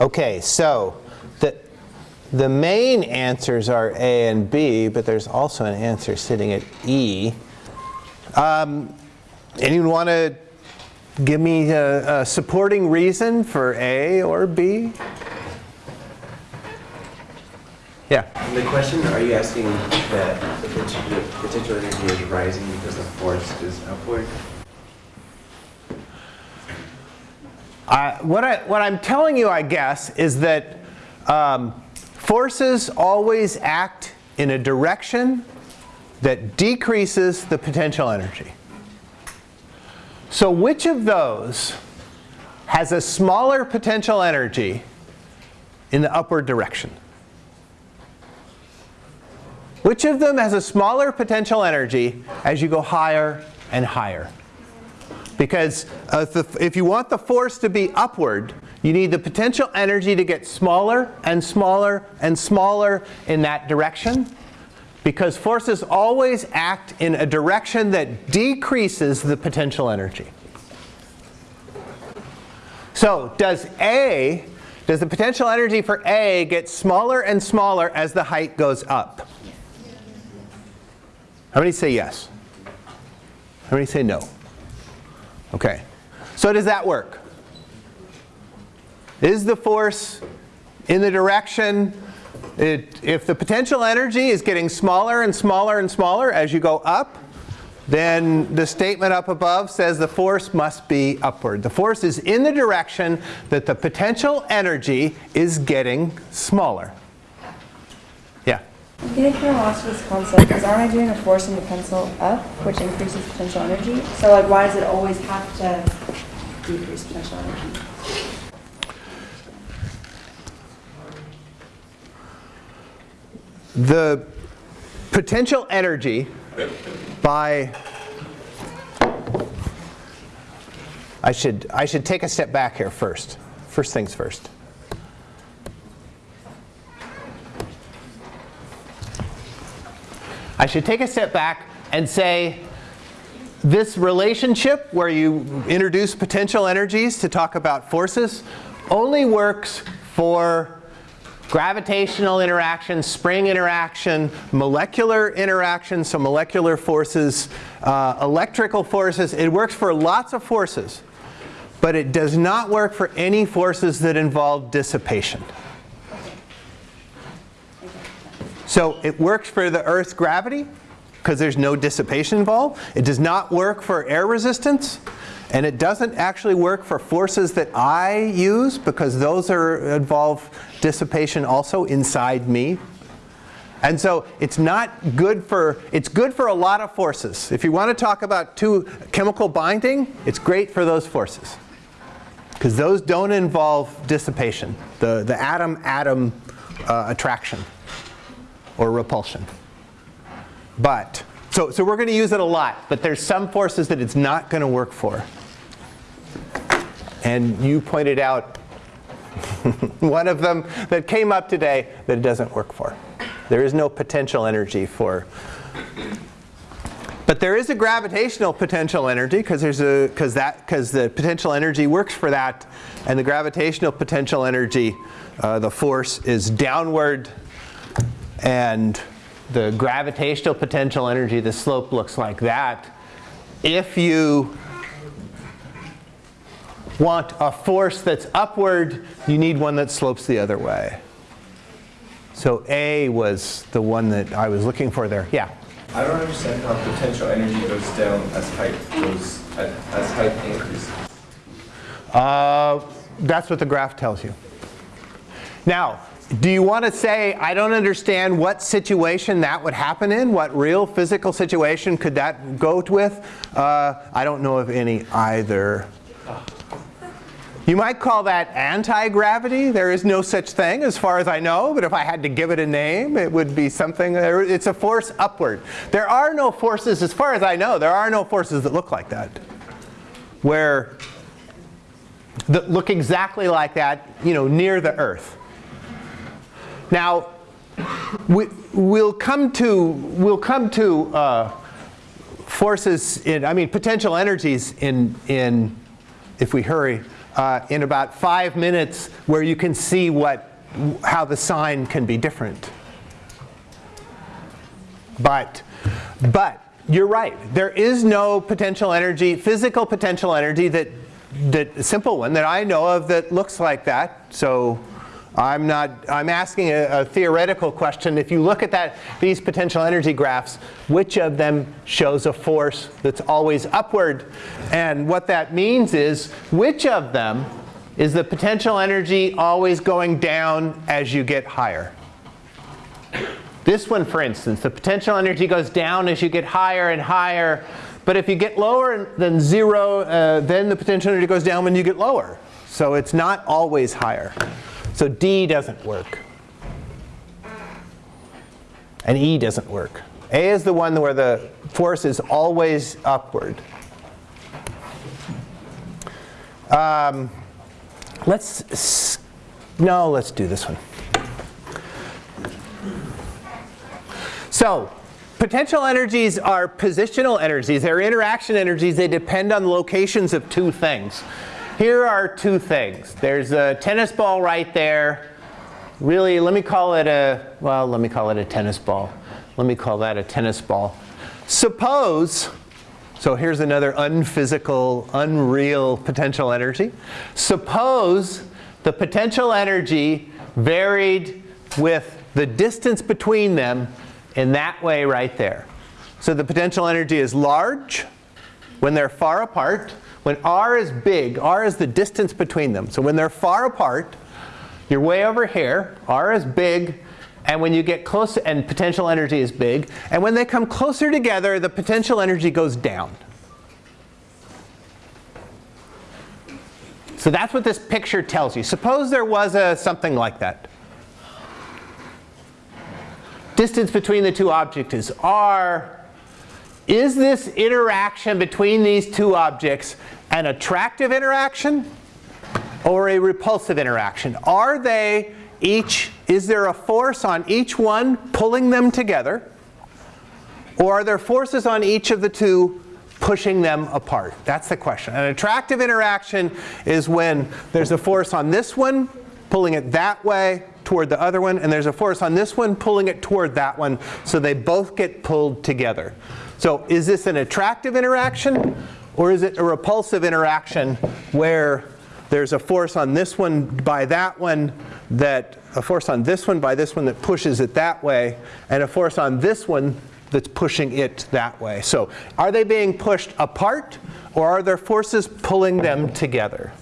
Okay, so the, the main answers are A and B, but there's also an answer sitting at E. Um, anyone want to give me a, a supporting reason for A or B? Yeah. The question, are you asking that the potential energy is rising because the force is upward? What, I, what I'm telling you, I guess, is that um, forces always act in a direction that decreases the potential energy. So which of those has a smaller potential energy in the upward direction? Which of them has a smaller potential energy as you go higher and higher? Because uh, if you want the force to be upward, you need the potential energy to get smaller and smaller and smaller in that direction. Because forces always act in a direction that decreases the potential energy. So does A, does the potential energy for A get smaller and smaller as the height goes up? How many say yes? How many say no? Okay. So does that work? Is the force in the direction, it, if the potential energy is getting smaller and smaller and smaller as you go up, then the statement up above says the force must be upward. The force is in the direction that the potential energy is getting smaller. I'm getting kind of lost with this concept because aren't I doing a force in the pencil up, which increases potential energy? So like why does it always have to decrease potential energy? The potential energy by I should I should take a step back here first. First things first. I should take a step back and say this relationship where you introduce potential energies to talk about forces only works for gravitational interaction, spring interaction, molecular interaction, so molecular forces, uh, electrical forces. It works for lots of forces, but it does not work for any forces that involve dissipation. So it works for the Earth's gravity because there's no dissipation involved. It does not work for air resistance. And it doesn't actually work for forces that I use because those are involve dissipation also inside me. And so it's not good for, it's good for a lot of forces. If you want to talk about two chemical binding, it's great for those forces. Because those don't involve dissipation, the, the atom-atom uh, attraction or repulsion. But, so, so we're going to use it a lot, but there's some forces that it's not going to work for. And you pointed out one of them that came up today that it doesn't work for. There is no potential energy for but there is a gravitational potential energy because there's a because that because the potential energy works for that and the gravitational potential energy uh, the force is downward and the gravitational potential energy, the slope looks like that. If you want a force that's upward, you need one that slopes the other way. So A was the one that I was looking for there. Yeah? I don't understand how potential energy goes down as height goes, as height increases. Uh, that's what the graph tells you. Now, do you want to say, I don't understand what situation that would happen in? What real physical situation could that go with? Uh, I don't know of any either. You might call that anti-gravity. There is no such thing as far as I know, but if I had to give it a name, it would be something, it's a force upward. There are no forces, as far as I know, there are no forces that look like that. Where, that look exactly like that, you know, near the earth. Now, we, will come to, we'll come to uh, forces in, I mean, potential energies in, in if we hurry, uh, in about five minutes where you can see what, how the sign can be different. But, but you're right. There is no potential energy, physical potential energy that, that simple one that I know of that looks like that. So I'm not, I'm asking a, a theoretical question. If you look at that, these potential energy graphs, which of them shows a force that's always upward? And what that means is, which of them is the potential energy always going down as you get higher? This one, for instance, the potential energy goes down as you get higher and higher. But if you get lower than zero, uh, then the potential energy goes down when you get lower. So it's not always higher. So D doesn't work. And E doesn't work. A is the one where the force is always upward. Um, let's, no, let's do this one. So potential energies are positional energies. They're interaction energies. They depend on locations of two things. Here are two things. There's a tennis ball right there. Really, let me call it a, well, let me call it a tennis ball. Let me call that a tennis ball. Suppose, so here's another unphysical, unreal potential energy. Suppose the potential energy varied with the distance between them in that way right there. So the potential energy is large when they're far apart. When r is big, r is the distance between them. So when they're far apart, you're way over here, r is big, and when you get close, and potential energy is big, and when they come closer together, the potential energy goes down. So that's what this picture tells you. Suppose there was a something like that. Distance between the two objects is r. Is this interaction between these two objects an attractive interaction or a repulsive interaction? Are they each, is there a force on each one pulling them together? Or are there forces on each of the two pushing them apart? That's the question. An attractive interaction is when there's a force on this one pulling it that way toward the other one, and there's a force on this one pulling it toward that one, so they both get pulled together. So is this an attractive interaction, or is it a repulsive interaction where there's a force on this one by that one that, a force on this one by this one that pushes it that way, and a force on this one that's pushing it that way. So are they being pushed apart, or are there forces pulling them together?